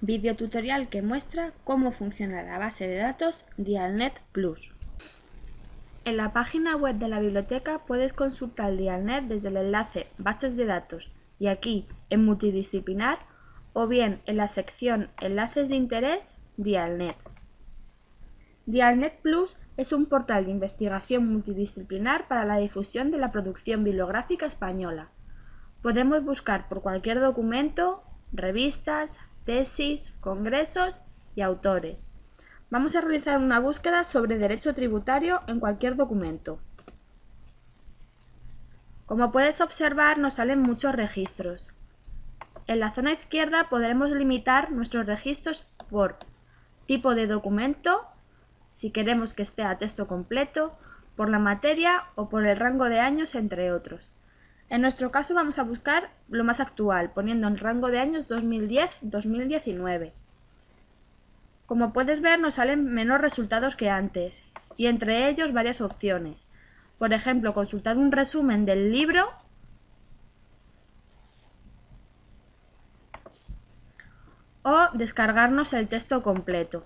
Videotutorial que muestra cómo funciona la base de datos Dialnet Plus. En la página web de la biblioteca puedes consultar Dialnet desde el enlace Bases de datos y aquí en Multidisciplinar o bien en la sección Enlaces de interés Dialnet. Dialnet Plus es un portal de investigación multidisciplinar para la difusión de la producción bibliográfica española. Podemos buscar por cualquier documento, revistas, tesis, congresos y autores. Vamos a realizar una búsqueda sobre derecho tributario en cualquier documento. Como puedes observar nos salen muchos registros. En la zona izquierda podremos limitar nuestros registros por tipo de documento, si queremos que esté a texto completo, por la materia o por el rango de años, entre otros. En nuestro caso vamos a buscar lo más actual, poniendo el rango de años 2010-2019. Como puedes ver nos salen menos resultados que antes, y entre ellos varias opciones. Por ejemplo, consultar un resumen del libro o descargarnos el texto completo.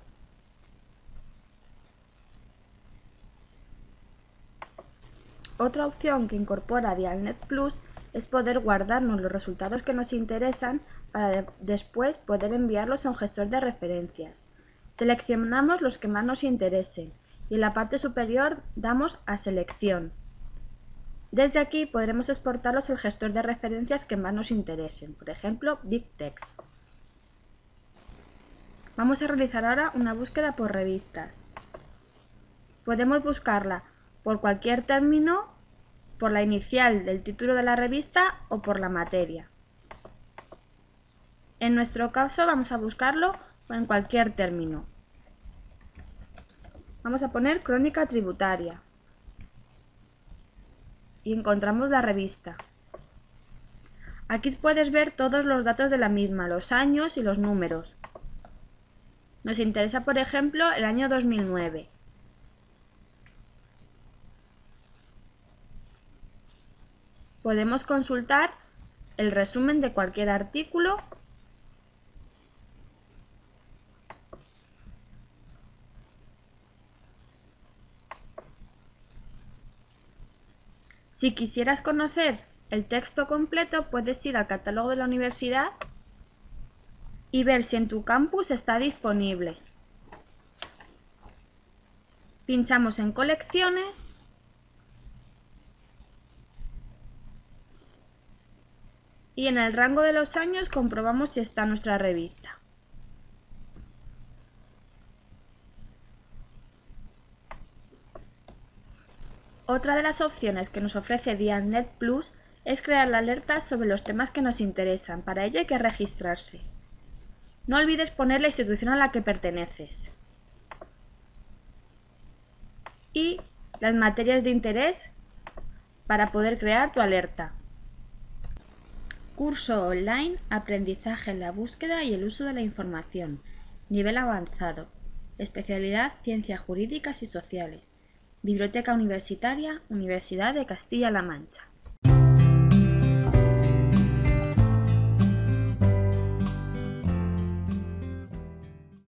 Otra opción que incorpora Dialnet Plus es poder guardarnos los resultados que nos interesan para después poder enviarlos a un gestor de referencias. Seleccionamos los que más nos interesen y en la parte superior damos a Selección. Desde aquí podremos exportarlos al gestor de referencias que más nos interesen, por ejemplo BigText. Vamos a realizar ahora una búsqueda por revistas. Podemos buscarla por cualquier término, por la inicial del título de la revista o por la materia. En nuestro caso vamos a buscarlo en cualquier término. Vamos a poner crónica tributaria y encontramos la revista. Aquí puedes ver todos los datos de la misma, los años y los números. Nos interesa, por ejemplo, el año 2009. Podemos consultar el resumen de cualquier artículo Si quisieras conocer el texto completo, puedes ir al catálogo de la universidad y ver si en tu campus está disponible. Pinchamos en colecciones y en el rango de los años comprobamos si está nuestra revista. Otra de las opciones que nos ofrece Dialnet Plus es crear alertas sobre los temas que nos interesan. Para ello hay que registrarse. No olvides poner la institución a la que perteneces. Y las materias de interés para poder crear tu alerta. Curso online, aprendizaje en la búsqueda y el uso de la información. Nivel avanzado. Especialidad Ciencias Jurídicas y Sociales. Biblioteca Universitaria, Universidad de Castilla-La Mancha.